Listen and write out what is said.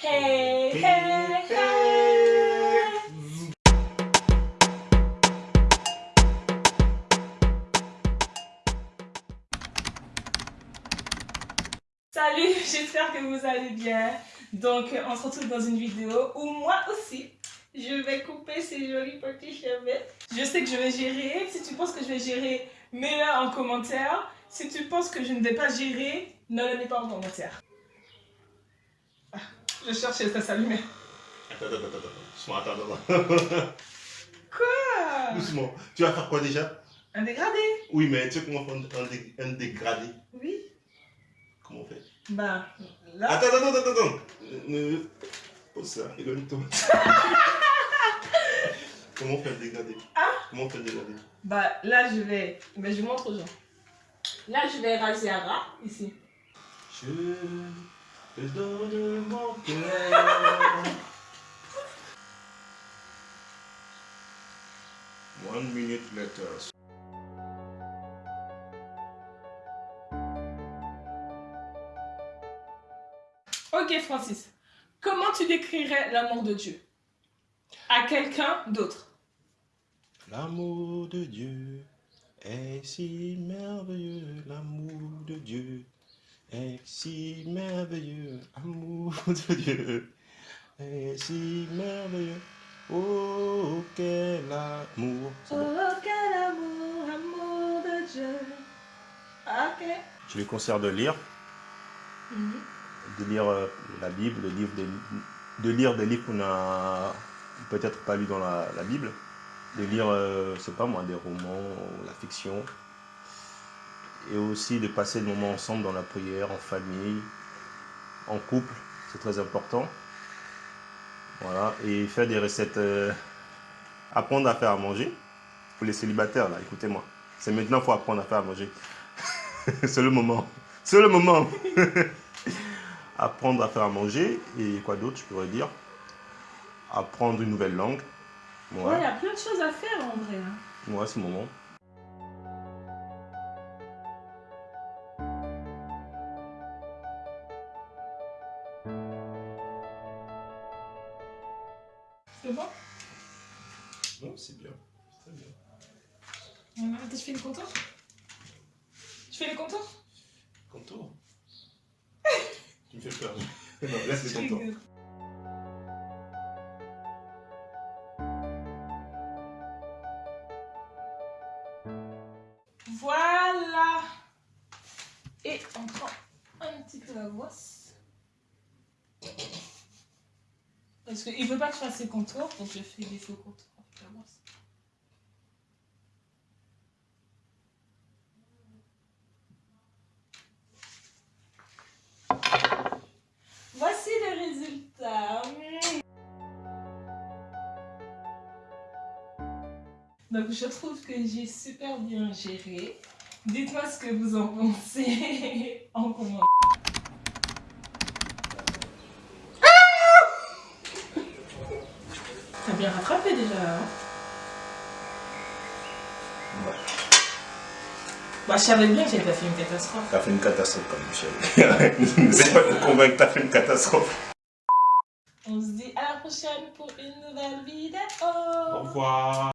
Hey, hey, hey. Salut, j'espère que vous allez bien. Donc, on se retrouve dans une vidéo où moi aussi, je vais couper ces jolis petits cheveux. Je sais que je vais gérer. Si tu penses que je vais gérer, mets-le en commentaire. Si tu penses que je ne vais pas gérer, ne le mets pas en commentaire. Je cherche ça s'allumer. Attends, attends, attends, attends. Doucement, attends, attends. Quoi? Doucement. Tu vas faire quoi déjà? Un dégradé? Oui, mais tu sais comment faire un, dé- un dégradé? Oui. Comment on fait? Bah, là. Attends, attends, attends, attends. Ne- Pose ça, éloigne-toi. comment on fait le dégradé? Ah Comment on fait le dégradé? Bah, là, je vais. Mais je montre aux gens. Là, je vais raser à ras, ici. Je te donne mon cœur. One minute later. Ok, Francis. Comment tu décrirais l'amour de Dieu? À quelqu'un d'autre L'amour de Dieu est si merveilleux, l'amour de Dieu est si merveilleux, l'amour de Dieu est si merveilleux. Oh, quel amour. C'est. Oh, quel amour, amour de Dieu. Ok. Je lui conseille de lire, Mhm. de lire euh, la Bible, de lire des, de lire des livres qu'on n'a peut-être pas lus dans la, la Bible, de lire, euh, sais pas moi, des romans, ou la fiction, et aussi de passer le moment ensemble dans la prière, en famille, en couple, c'est très important. Voilà, et faire des recettes, euh, apprendre à faire à manger. Pour les célibataires, là, écoutez-moi. C'est maintenant qu'il faut apprendre à faire à manger. c'est le moment. C'est le moment. apprendre à faire à manger et quoi d'autre je pourrais dire? Apprendre une nouvelle langue Ouais, il y ouais, a plein de choses à faire en vrai. hein. ouais c'est le moment C'est bon? Non c'est bien. Très bien. Ouais, Attends, je fais le contour? Je fais le contour? Contour? Tu me fais peur. Non laisse Je les contours rigole. Voilà. Et on prend un petit peu la voisse. Parce qu'il ne veut pas que je fasse ses contours, donc je fais des faux contours. Voici le résultat. Donc je trouve que j'ai super bien géré. Dites-moi ce que vous en pensez en commentaire. T'as bien rattrapé déjà. Hein bah, je savais bien que j'avais pas fait une catastrophe. t'as fait une catastrophe quand même chérie n'essaie pas de me convaincre t'as fait une catastrophe On se dit à la prochaine pour une nouvelle vidéo. au revoir